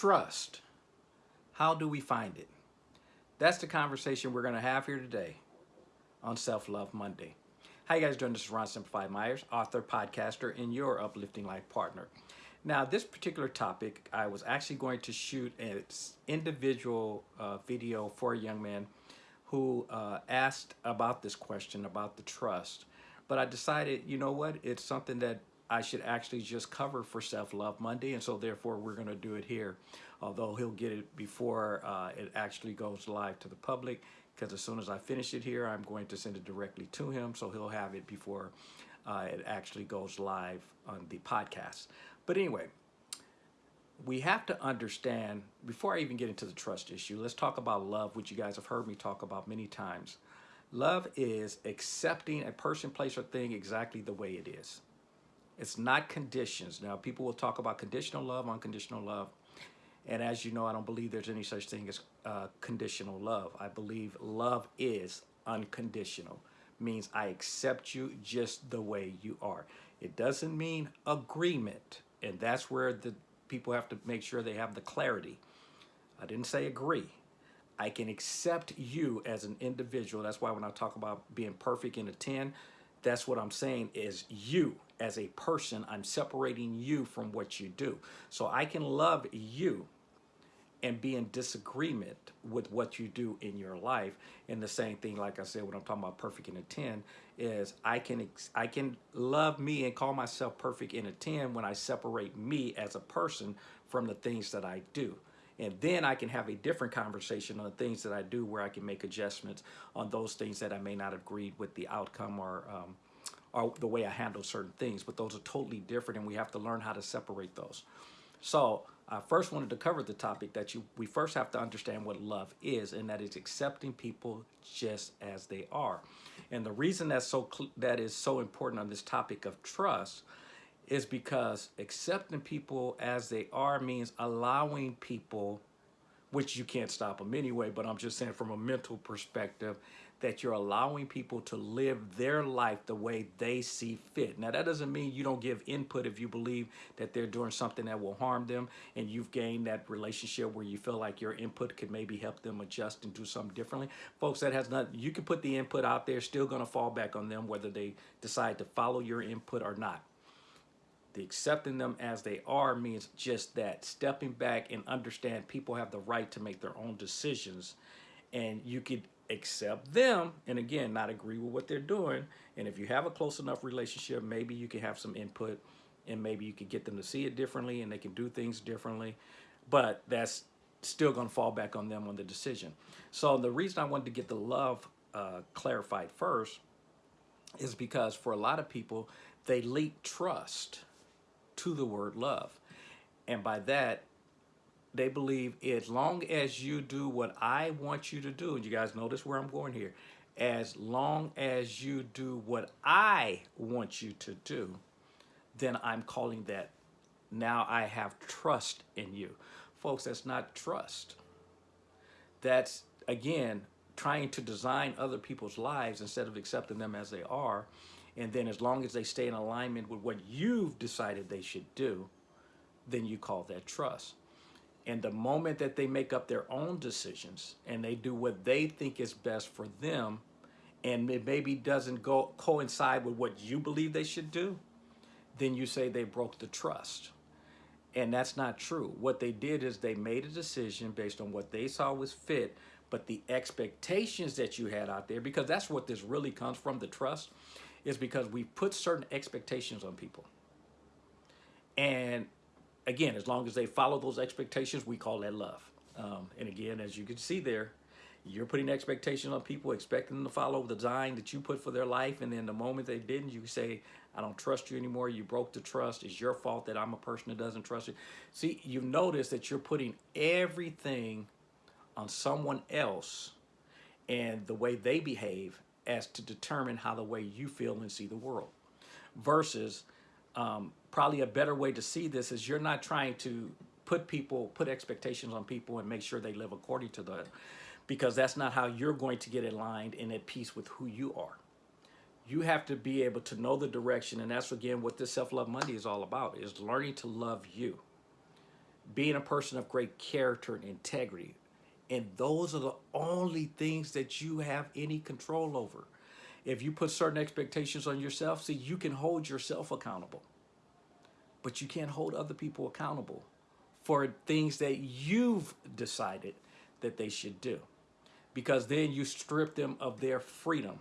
Trust. How do we find it? That's the conversation we're going to have here today on Self-Love Monday. How you guys doing? This is Ron Simplified Myers, author, podcaster, and your uplifting life partner. Now, this particular topic, I was actually going to shoot an individual uh, video for a young man who uh, asked about this question, about the trust. But I decided, you know what, it's something that I should actually just cover for Self-Love Monday, and so therefore we're going to do it here. Although he'll get it before uh, it actually goes live to the public, because as soon as I finish it here, I'm going to send it directly to him, so he'll have it before uh, it actually goes live on the podcast. But anyway, we have to understand, before I even get into the trust issue, let's talk about love, which you guys have heard me talk about many times. Love is accepting a person, place, or thing exactly the way it is. It's not conditions. Now, people will talk about conditional love, unconditional love. And as you know, I don't believe there's any such thing as uh, conditional love. I believe love is unconditional, means I accept you just the way you are. It doesn't mean agreement. And that's where the people have to make sure they have the clarity. I didn't say agree. I can accept you as an individual. That's why when I talk about being perfect in a 10, that's what I'm saying is you as a person, I'm separating you from what you do. So I can love you and be in disagreement with what you do in your life. And the same thing, like I said, when I'm talking about perfect in a 10, is I can I can love me and call myself perfect in a 10 when I separate me as a person from the things that I do. And then I can have a different conversation on the things that I do where I can make adjustments on those things that I may not have agreed with the outcome or um, or the way I handle certain things, but those are totally different and we have to learn how to separate those. So I first wanted to cover the topic that you we first have to understand what love is, and that is accepting people just as they are. And the reason that's so that is so important on this topic of trust is because accepting people as they are means allowing people, which you can't stop them anyway, but I'm just saying from a mental perspective, that you're allowing people to live their life the way they see fit. Now, that doesn't mean you don't give input if you believe that they're doing something that will harm them and you've gained that relationship where you feel like your input could maybe help them adjust and do something differently. Folks, that has nothing, you can put the input out there, still gonna fall back on them whether they decide to follow your input or not. The accepting them as they are means just that, stepping back and understand people have the right to make their own decisions and you could accept them and again not agree with what they're doing and if you have a close enough relationship maybe you can have some input and maybe you could get them to see it differently and they can do things differently but that's still going to fall back on them on the decision. So the reason i wanted to get the love uh, clarified first is because for a lot of people they leak trust to the word love and by that they believe as long as you do what I want you to do, and you guys notice where I'm going here, as long as you do what I want you to do, then I'm calling that now I have trust in you. Folks, that's not trust. That's, again, trying to design other people's lives instead of accepting them as they are. And then as long as they stay in alignment with what you've decided they should do, then you call that trust. And the moment that they make up their own decisions and they do what they think is best for them, and it maybe doesn't go coincide with what you believe they should do, then you say they broke the trust. And that's not true. What they did is they made a decision based on what they saw was fit, but the expectations that you had out there, because that's what this really comes from, the trust, is because we put certain expectations on people. And again, as long as they follow those expectations, we call that love. Um, and again, as you can see there, you're putting expectations on people, expecting them to follow the design that you put for their life. And then the moment they didn't, you say, I don't trust you anymore. You broke the trust. It's your fault that I'm a person that doesn't trust you. See, you notice that you're putting everything on someone else and the way they behave as to determine how the way you feel and see the world versus um, probably a better way to see this is you're not trying to put people, put expectations on people and make sure they live according to that because that's not how you're going to get aligned and at peace with who you are. You have to be able to know the direction and that's again what this Self-Love Monday is all about is learning to love you. being a person of great character and integrity. And those are the only things that you have any control over. If you put certain expectations on yourself, see, you can hold yourself accountable, but you can't hold other people accountable for things that you've decided that they should do because then you strip them of their freedom.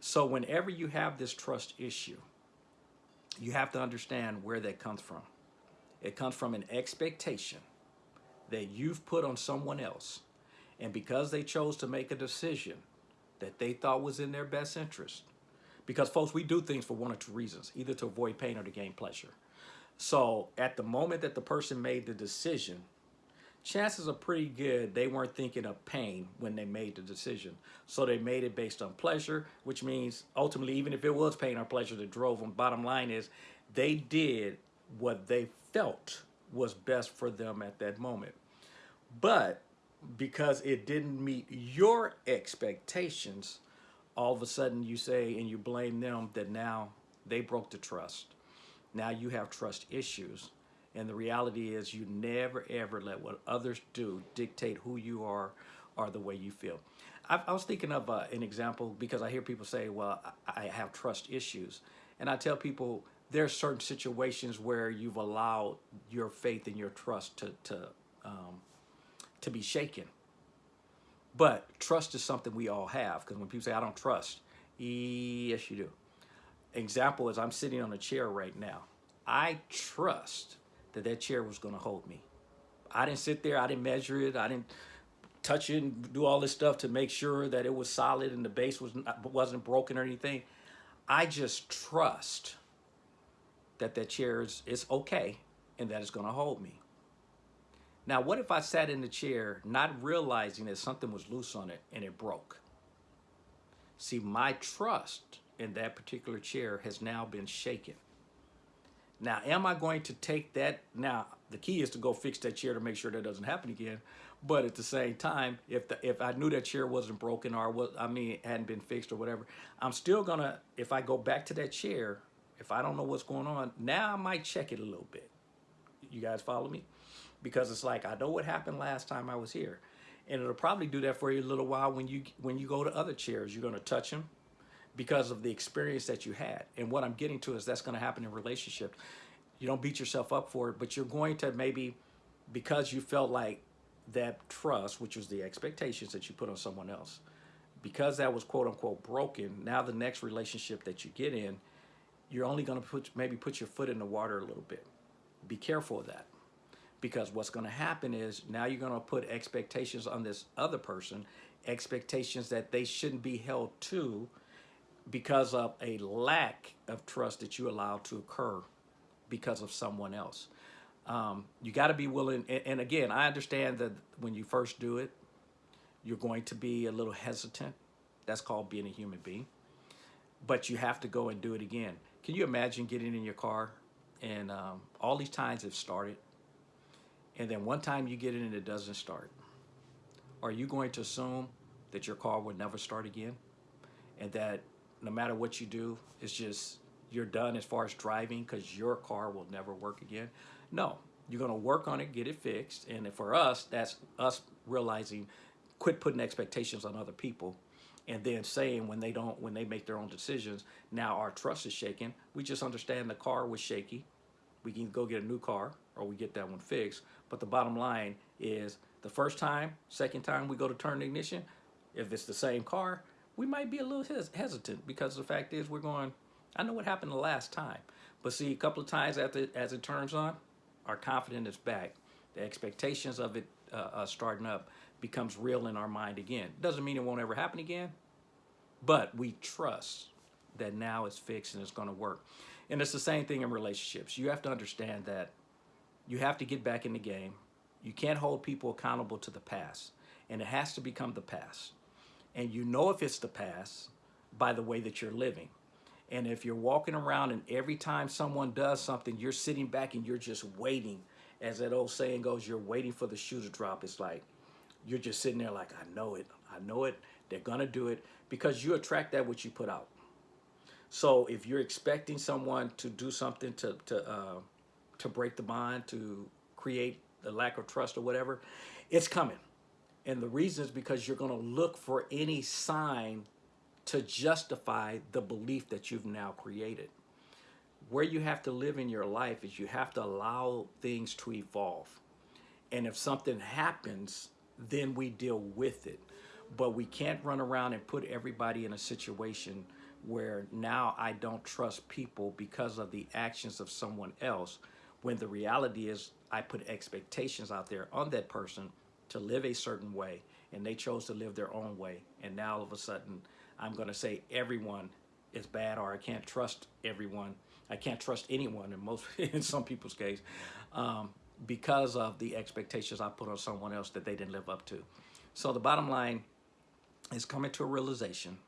So whenever you have this trust issue, you have to understand where that comes from. It comes from an expectation that you've put on someone else. And because they chose to make a decision that they thought was in their best interest, because folks, we do things for one or two reasons, either to avoid pain or to gain pleasure. So at the moment that the person made the decision, chances are pretty good they weren't thinking of pain when they made the decision. So they made it based on pleasure, which means ultimately, even if it was pain or pleasure that drove them, bottom line is they did what they felt was best for them at that moment. But because it didn't meet your expectations, all of a sudden you say and you blame them that now they broke the trust. Now you have trust issues. And the reality is you never ever let what others do dictate who you are or the way you feel. I, I was thinking of uh, an example because I hear people say, well, I, I have trust issues. And I tell people there are certain situations where you've allowed your faith and your trust to, to, um, to be shaken. But trust is something we all have because when people say, I don't trust, yes, you do. Example is I'm sitting on a chair right now. I trust that that chair was going to hold me. I didn't sit there. I didn't measure it. I didn't touch it and do all this stuff to make sure that it was solid and the base was not, wasn't broken or anything. I just trust that that chair is, is okay and that it's going to hold me. Now, what if I sat in the chair not realizing that something was loose on it and it broke? See, my trust in that particular chair has now been shaken. Now, am I going to take that? Now, the key is to go fix that chair to make sure that doesn't happen again. But at the same time, if the, if I knew that chair wasn't broken or was I mean hadn't been fixed or whatever, I'm still gonna if I go back to that chair, if I don't know what's going on, now I might check it a little bit. You guys follow me? Because it's like I know what happened last time I was here, and it'll probably do that for you a little while when you when you go to other chairs. You're gonna touch them because of the experience that you had. And what I'm getting to is that's going to happen in relationships. You don't beat yourself up for it, but you're going to maybe, because you felt like that trust, which was the expectations that you put on someone else, because that was quote unquote broken, now the next relationship that you get in, you're only going to put maybe put your foot in the water a little bit. Be careful of that. Because what's going to happen is now you're going to put expectations on this other person, expectations that they shouldn't be held to, because of a lack of trust that you allow to occur because of someone else. Um, you got to be willing, and, again, I understand that when you first do it, you're going to be a little hesitant. That's called being a human being. But you have to go and do it again. Can you imagine getting in your car and um, all these times have started, and then one time you get in and it doesn't start? Are you going to assume that your car will never start again? And that no matter what you do, it's just you're done as far as driving because your car will never work again. No, you're going to work on it, get it fixed. And for us, that's us realizing, quit putting expectations on other people and then saying when they don't, when they make their own decisions, now our trust is shaken. We just understand the car was shaky. We can go get a new car or we get that one fixed. But the bottom line is the first time, second time we go to turn the ignition, if it's the same car, we might be a little hes hesitant because the fact is we're going, I know what happened the last time. But see, a couple of times after, as it turns on, our confidence is back. The expectations of it uh, uh, starting up becomes real in our mind again. Doesn't mean it won't ever happen again, but we trust that now it's fixed and it's going to work. And it's the same thing in relationships. You have to understand that you have to get back in the game. You can't hold people accountable to the past, and it has to become the past and you know if it's the past by the way that you're living. And if you're walking around and every time someone does something, you're sitting back and you're just waiting, as that old saying goes, you're waiting for the shoe to drop. It's like you're just sitting there like, I know it, I know it, they're gonna do it, because you attract that which you put out. So if you're expecting someone to do something to to uh, to break the bond, to create the lack of trust or whatever, it's coming. And the reason is because you're going to look for any sign to justify the belief that you've now created. Where you have to live in your life is you have to allow things to evolve. And if something happens, then we deal with it. But we can't run around and put everybody in a situation where now I don't trust people because of the actions of someone else, when the reality is I put expectations out there on that person to live a certain way, and they chose to live their own way. And now all of a sudden, I'm going to say everyone is bad, or I can't trust everyone. I can't trust anyone in most, in some people's case, um, because of the expectations I put on someone else that they didn't live up to. So the bottom line is coming to a realization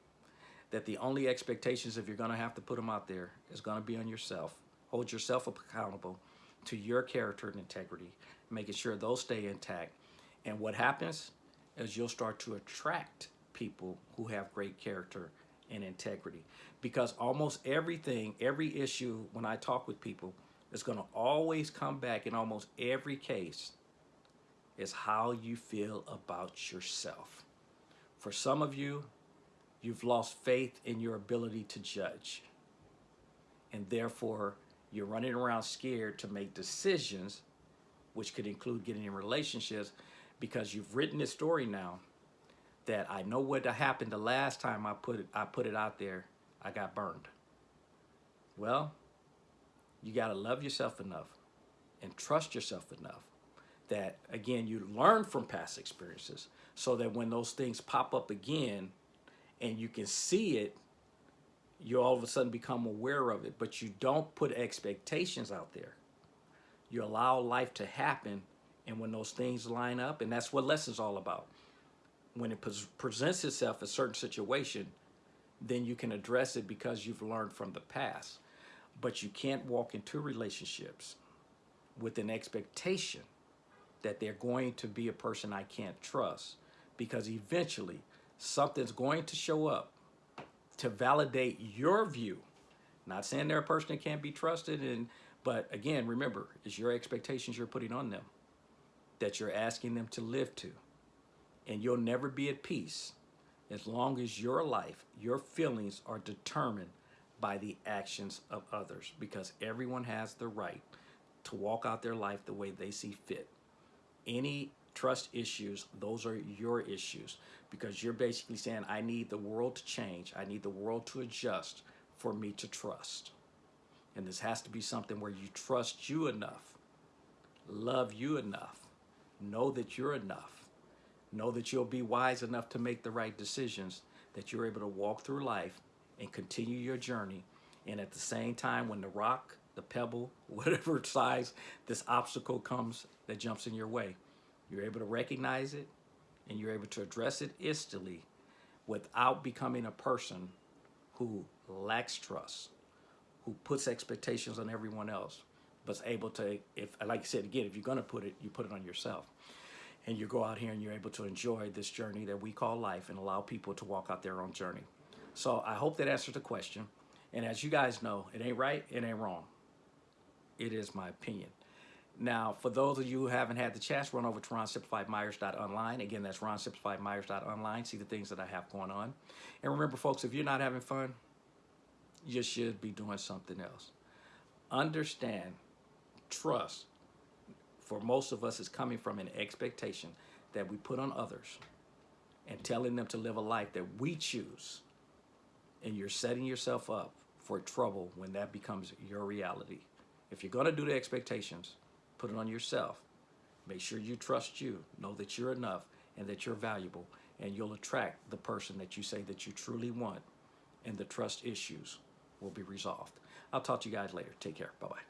that the only expectations, if you're going to have to put them out there, is going to be on yourself. Hold yourself accountable to your character and integrity, making sure those stay intact. And what happens is you'll start to attract people who have great character and integrity. Because almost everything, every issue, when I talk with people, is going to always come back in almost every case is how you feel about yourself. For some of you, you've lost faith in your ability to judge. And therefore, you're running around scared to make decisions, which could include getting in relationships, because you've written this story now that I know what happened the last time I put it, I put it out there, I got burned. Well, you got to love yourself enough and trust yourself enough that, again, you learn from past experiences so that when those things pop up again and you can see it, you all of a sudden become aware of it, but you don't put expectations out there. You allow life to happen, and when those things line up, and that's what lesson's all about. When it presents itself a certain situation, then you can address it because you've learned from the past. But you can't walk into relationships with an expectation that they're going to be a person I can't trust because eventually something's going to show up to validate your view. Not saying they're a person that can't be trusted, and but again, remember, it's your expectations you're putting on them that you're asking them to live to. And you'll never be at peace as long as your life, your feelings are determined by the actions of others because everyone has the right to walk out their life the way they see fit. Any trust issues, those are your issues because you're basically saying, I need the world to change. I need the world to adjust for me to trust. And this has to be something where you trust you enough, love you enough, know that you're enough, know that you'll be wise enough to make the right decisions, that you're able to walk through life and continue your journey. And at the same time, when the rock, the pebble, whatever size this obstacle comes that jumps in your way, you're able to recognize it and you're able to address it instantly without becoming a person who lacks trust, who puts expectations on everyone else, but's able to, if like I said again, if you're gonna put it, you put it on yourself. And you go out here and you're able to enjoy this journey that we call life and allow people to walk out their own journey. So I hope that answers the question. And as you guys know, it ain't right, it ain't wrong. It is my opinion. Now, for those of you who haven't had the chance, run over to ronsimplifiedmyers.online. Again, that's ronsimplifiedmyers.online. See the things that I have going on. And remember, folks, if you're not having fun, you should be doing something else. Understand, trust, for most of us, is coming from an expectation that we put on others and telling them to live a life that we choose. And you're setting yourself up for trouble when that becomes your reality. If you're going to do the expectations, Put it on yourself. Make sure you trust you. Know that you're enough and that you're valuable. And you'll attract the person that you say that you truly want. And the trust issues will be resolved. I'll talk to you guys later. Take care. Bye-bye.